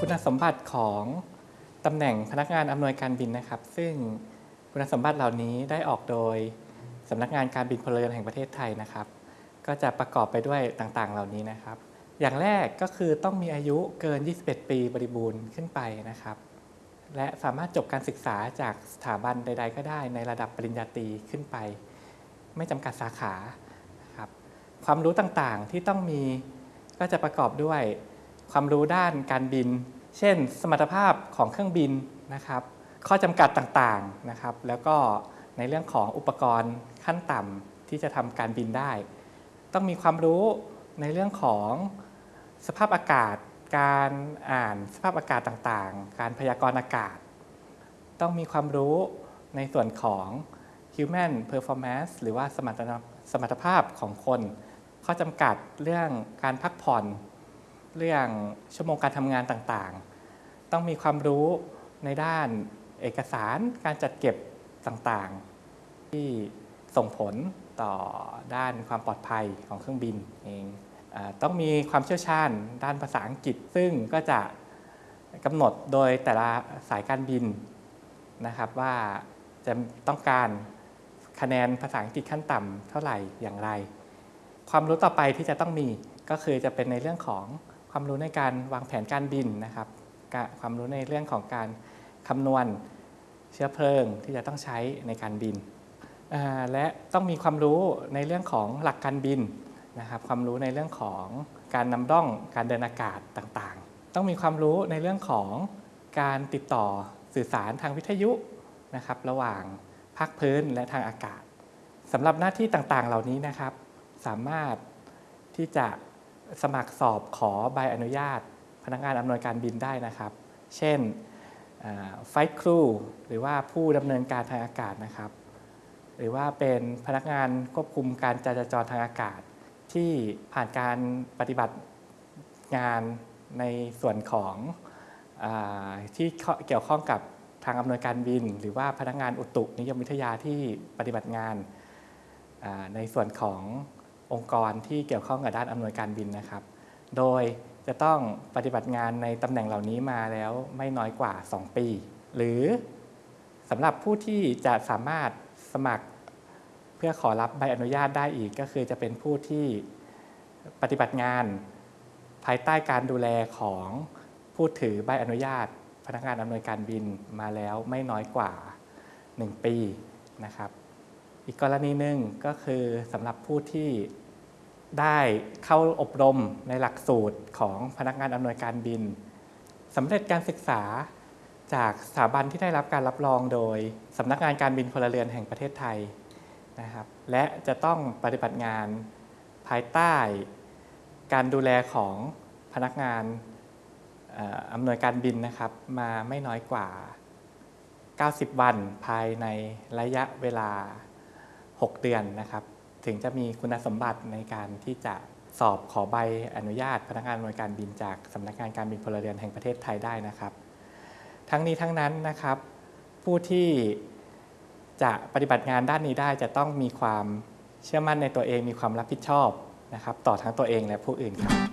คุณสมบัติของตำแหน่งพนักงานอำนวยการบินนะครับ ซึ่งคุณสมบัติเหล่านี้ได้ออกโดยสำนักงานการบินพลเรือนแห่งประเทศไทยนะครับ ก็จะประกอบไปด้วยต่างๆ เหล่านี้นะครับ อย่างแรกก็คือต้องมีอายุเกิน 21 ปีบริบูรณ์ขึ้นไปนะครับ และสามารถจบการศึกษาจากสถาบันใด ๆ ก็ได้ในระดับปริญญาตรีขึ้นไป ไม่จำกัดสาขาครับความรู้ต่างๆที่ต้องมีก็จะประกอบด้วย ความรู้ด้านการบิน เช่น สมรรถภาพของเครื่องบินนะครับ ข้อจำกัดต่างๆนะครับ แล้วก็ในเรื่องของอุปกรณ์ขั้นต่ำที่จะทำการบินได้ ต้องมีความรู้ในเรื่องของสภาพอากาศ การอ่านสภาพอากาศต่างๆ การพยากรณ์อากาศ ต้องมีความรู้ในส่วนของ human performance หรือว่าสมรรถภาพของคน ข้อจำกัดเรื่องการพักผ่อน เรื่องชั่วโมงการทำงานต่างๆ ต้องมีความรู้ในด้านเอกสารการจัดเก็บต่างๆ ที่ส่งผลต่อด้านความปลอดภัยของเครื่องบินเองต้องมีความเชี่ยวชาญด้านภาษาอังกฤษ ซึ่งก็จะกำหนดโดยแต่ละสายการบินนะครับว่าจะต้องการคะแนนภาษาอังกฤษขั้นต่ำเท่าไหร่อย่างไร ความรู้ต่อไปที่จะต้องมีก็คือจะเป็นในเรื่องของ ความรู้ในการวางแผนการบินนะครับความรู้ในเรื่องของการคำนวณเชื้อเพลิงที่จะต้องใช้ในการบิน และต้องมีความรู้ในเรื่องของหลักการบินนะครับ ความรู้ในเรื่องของการนำร่องการเดินอากาศต่างๆ ต้องมีความรู้ในเรื่องของการติดต่อสื่อสารทางวิทยุนะครับ ระหว่างภาคพื้นและทางอากาศสำหรับหน้าที่ต่างๆ เหล่านี้นะครับ สามารถที่จะ สมัครสอบขอใบอนุญาต พนักงานอำนวยการบินได้นะครับ เช่นไฟครูหรือว่าผู้ดำเนินการทางอากาศนะครับ หรือว่าเป็นพนักงานควบคุมการจราจรทางอากาศ ที่ผ่านการปฏิบัติงานในส่วนของอที่เกี่ยวข้องกับทางอำนวยการบิน หรือว่าพนักงานอุตุนิยมวิทยาที่ปฏิบัติงานในส่วนของ องค์กรที่เกี่ยวข้องกับด้านอำนวยการบินนะครับ โดยจะต้องปฏิบัติงานในตำแหน่งเหล่านี้มาแล้วไม่น้อยกว่า 2 ปี หรือสำหรับผู้ที่จะสามารถสมัครเพื่อขอรับใบอนุญาตได้อีกก็คือจะเป็นผู้ที่ปฏิบัติงานภายใต้การดูแลของผู้ถือใบอนุญาต พนักงานอำนวยการบินมาแล้วไม่น้อยกว่า 1 ปีนะครับ อีกกรณีหนึ่งก็คือสำหรับผู้ที่ได้เข้าอบรมในหลักสูตรของพนักงานอำนวยการบินสำเร็จการศึกษาจากสถาบันที่ได้รับการรับรองโดยสำนักงานการบินพลเรือนแห่งประเทศไทยนะครับและจะต้องปฏิบัติงานภายใต้ การดูแลของพนักงานอำนวยการบินนะครับ มาไม่น้อยกว่า 90 วันภายในระยะเวลา 6 เดือนนะครับ ถึงจะมีคุณสมบัติในการที่จะสอบขอใบอนุญาต พนักงานหน่วยการบินจากสำนักงานการบินพลเรือนแห่งประเทศไทยได้นะครับ ทั้งนี้ทั้งนั้นนะครับ ผู้ที่จะปฏิบัติงานด้านนี้ได้จะต้องมีความเชื่อมั่นในตัวเองมีความรับผิดชอบนะครับ ต่อทั้งตัวเองและผู้อื่นครับ